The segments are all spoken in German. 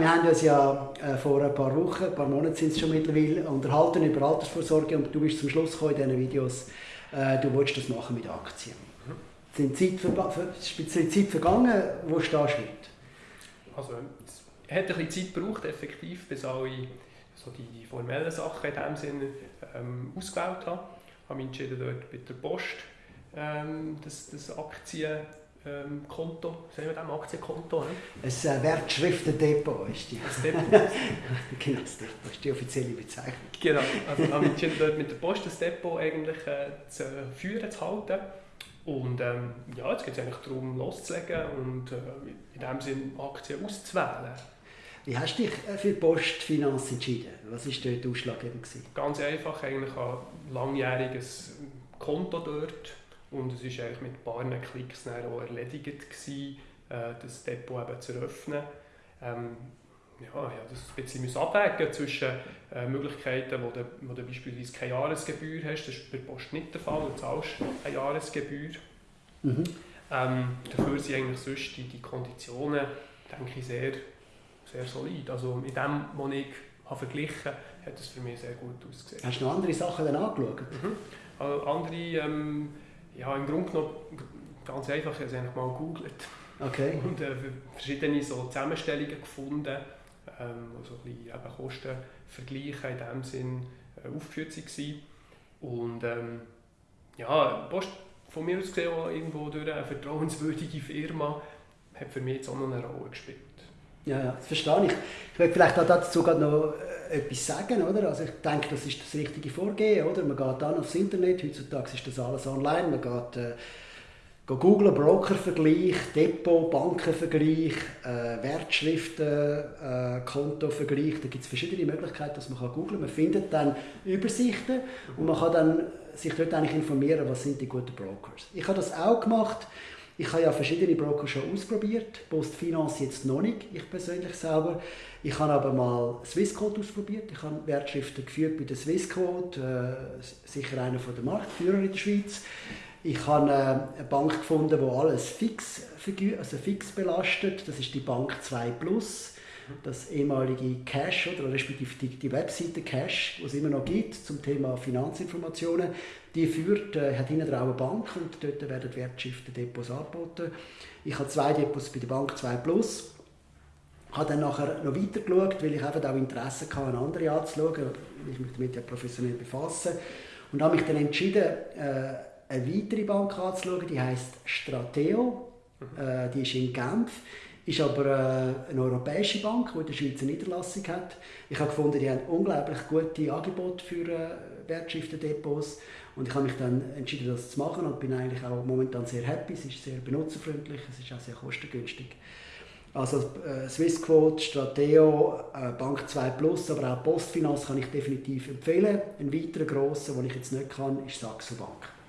Wir haben uns ja äh, vor ein paar Wochen, ein paar Monaten sind es schon mittlerweile, unterhalten über Altersvorsorge und du bist zum Schluss gekommen in diesen Videos, äh, du willst das machen mit Aktien. Mhm. Sind Zeit, speziell Zeit vergangen, wo stehst du heute? Also, es hat ein bisschen Zeit gebraucht, effektiv, bis alle so die, formellen Sachen in diesem Sinne ähm, ausgewählt habe. Ich habe mich entschieden, dort mit der Post ähm, das, das Aktien ähm, Konto, sagen wir dem Aktienkonto? Ne? Ein äh, Wertschriftendepot ist die. Das Depot. genau, das Depot ist die offizielle Bezeichnung. Genau, also habe ich entschieden, dort mit der Post das Depot eigentlich äh, zu führen, zu halten. Und ähm, ja, jetzt geht es eigentlich darum, loszulegen und äh, in dem Sinne Aktien auszuwählen. Wie hast du dich äh, für Postfinanz entschieden? Was war dort ausschlaggebend? Ganz einfach, eigentlich ein langjähriges Konto dort und es war eigentlich mit ein paar Klicks auch erledigt, gewesen, äh, das Depot eben zu öffnen. Ähm, ja, ich habe das ein bisschen abwägen zwischen äh, Möglichkeiten, wo du, wo du beispielsweise keine Jahresgebühr hast, das ist bei der Post nicht der Fall, du zahlst eine Jahresgebühr. Mhm. Ähm, dafür sind eigentlich sonst die, die Konditionen, denke ich, sehr, sehr solid. Also mit dem, was ich habe verglichen hat es für mich sehr gut ausgesehen. Hast du noch andere Sachen dann angeschaut? Mhm. Also andere ähm, ja, im Grunde genommen ganz einfach, ich habe es einfach mal gegoogelt. Okay. Und äh, verschiedene so Zusammenstellungen gefunden, ähm, wo so ein bisschen eben Kostenvergleiche in diesem Sinn äh, aufgeführt waren. Und ähm, ja, Post von mir aus gesehen, irgendwo durch eine vertrauenswürdige Firma, hat für mich jetzt auch noch eine Rolle gespielt. Ja, ja, das verstehe ich. Ich möchte vielleicht auch dazu noch äh, etwas sagen, oder? Also ich denke, das ist das richtige Vorgehen, oder? Man geht dann aufs Internet, heutzutage ist das alles online, man geht, äh, geht googlen, Brokervergleich, Depot, Bankenvergleich, äh, Wertschriften, äh, Kontovergleich, da gibt es verschiedene Möglichkeiten, dass man kann googlen. Man findet dann Übersichten und man kann dann sich dort eigentlich informieren, was sind die guten Brokers. Ich habe das auch gemacht. Ich habe ja verschiedene Broker schon ausprobiert, Postfinance jetzt noch nicht, ich persönlich selber. Ich habe aber mal Swissquote ausprobiert. Ich habe Wertschriften geführt bei der Swissquote, äh, sicher einer der Marktführer in der Schweiz. Ich habe äh, eine Bank gefunden, die alles fix, also fix belastet. Das ist die Bank 2 Plus das ehemalige Cash oder respektive die, die Webseite Cash, die es immer noch gibt zum Thema Finanzinformationen, die führt, äh, hat hinten eine Bank und dort werden Wertschriften Depots angeboten. Ich habe zwei Depots bei der Bank 2 Plus. Ich habe dann nachher noch weiter geschaut, weil ich eben auch Interesse hatte, andere anzuschauen, weil ich mich damit ja professionell befasse. Und habe mich dann entschieden, äh, eine weitere Bank anzuschauen, die heißt Strateo. Mhm. Äh, die ist in Genf. Ist aber äh, eine europäische Bank, die in der Schweiz eine Niederlassung hat. Ich habe gefunden, die haben unglaublich gute Angebote für äh, Wertschriftendepots. Und ich habe mich dann entschieden, das zu machen und bin eigentlich auch momentan sehr happy. Es ist sehr benutzerfreundlich, es ist auch sehr kostengünstig. Also äh, Swissquote, Strateo, Bank 2 Plus, aber auch Postfinanz kann ich definitiv empfehlen. Ein weiterer grosser, den ich jetzt nicht kann, ist Saxo Bank.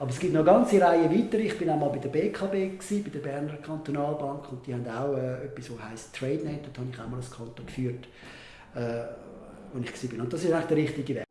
Aber es gibt noch eine ganze Reihe weiter. Ich bin auch mal bei der BKB, gewesen, bei der Berner Kantonalbank, und die haben auch äh, etwas, das heisst TradeNet. Dort habe ich auch mal ein Konto geführt, äh, wo ich war. Und das ist eigentlich der richtige Weg.